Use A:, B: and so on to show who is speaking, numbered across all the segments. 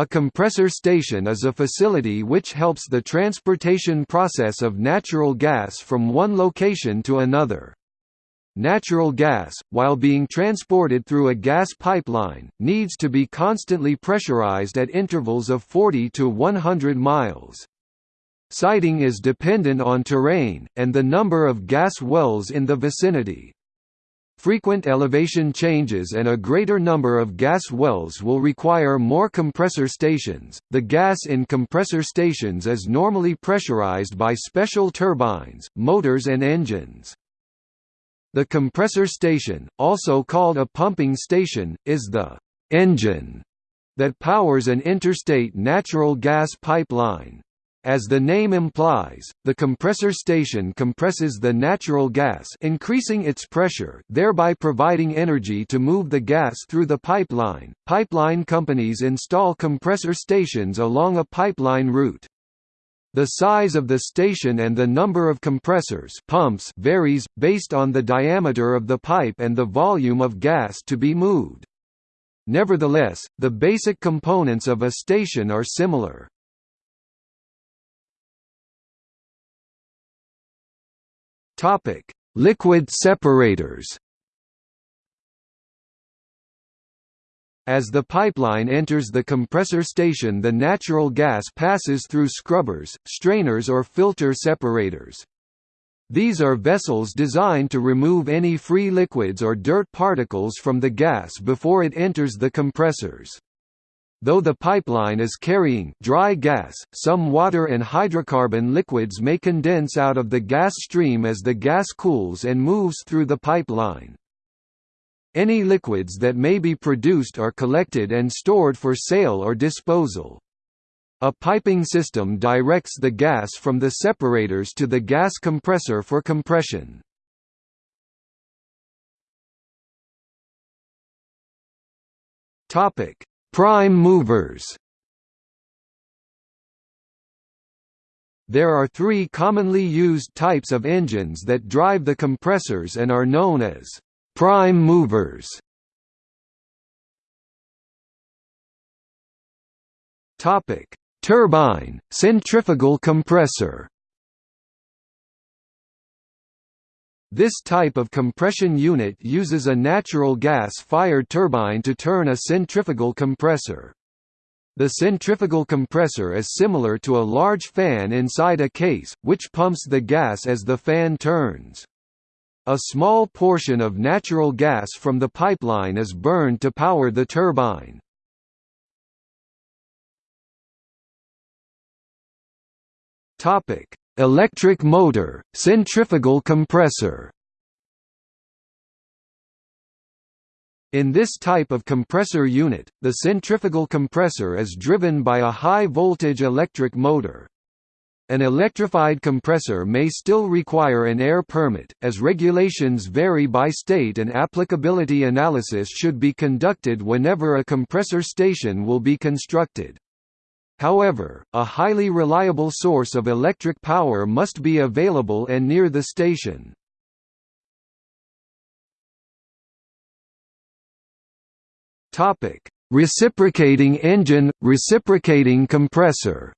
A: A compressor station is a facility which helps the transportation process of natural gas from one location to another. Natural gas, while being transported through a gas pipeline, needs to be constantly pressurized at intervals of 40 to 100 miles. Siting is dependent on terrain, and the number of gas wells in the vicinity. Frequent elevation changes and a greater number of gas wells will require more compressor stations. The gas in compressor stations is normally pressurized by special turbines, motors, and engines. The compressor station, also called a pumping station, is the engine that powers an interstate natural gas pipeline. As the name implies, the compressor station compresses the natural gas increasing its pressure thereby providing energy to move the gas through the pipeline. Pipeline companies install compressor stations along a pipeline route. The size of the station and the number of compressors pumps varies, based on the diameter of the pipe and the volume of gas to be moved. Nevertheless, the basic components of a station are similar. Liquid separators As the pipeline enters the compressor station the natural gas passes through scrubbers, strainers or filter separators. These are vessels designed to remove any free liquids or dirt particles from the gas before it enters the compressors. Though the pipeline is carrying dry gas, some water and hydrocarbon liquids may condense out of the gas stream as the gas cools and moves through the pipeline. Any liquids that may be produced are collected and stored for sale or disposal. A piping system directs the gas from the separators to the gas compressor for compression. Topic: Prime movers. There are three commonly used types of engines that drive the compressors and are known as Prime movers Topic: Turbine, centrifugal compressor. This type of compression unit uses a natural gas-fired turbine to turn a centrifugal compressor. The centrifugal compressor is similar to a large fan inside a case, which pumps the gas as the fan turns. A small portion of natural gas from the pipeline is burned to power the turbine. Topic: Electric motor, centrifugal compressor. In this type of compressor unit, the centrifugal compressor is driven by a high-voltage electric motor. An electrified compressor may still require an air permit, as regulations vary by state and applicability analysis should be conducted whenever a compressor station will be constructed. However, a highly reliable source of electric power must be available and near the station. Reciprocating engine, reciprocating compressor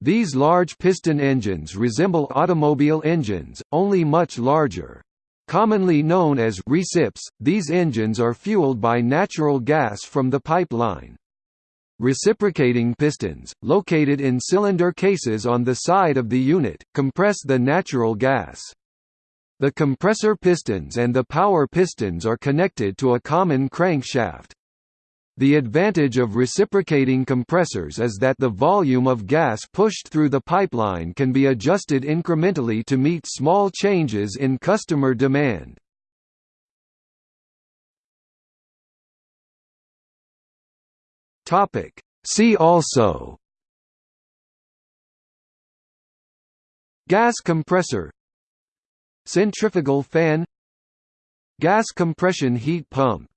A: These large piston engines resemble automobile engines, only much larger. Commonly known as recips, these engines are fueled by natural gas from the pipeline. Reciprocating pistons, located in cylinder cases on the side of the unit, compress the natural gas. The compressor pistons and the power pistons are connected to a common crankshaft. The advantage of reciprocating compressors is that the volume of gas pushed through the pipeline can be adjusted incrementally to meet small changes in customer demand. See also Gas compressor Centrifugal fan Gas compression heat pump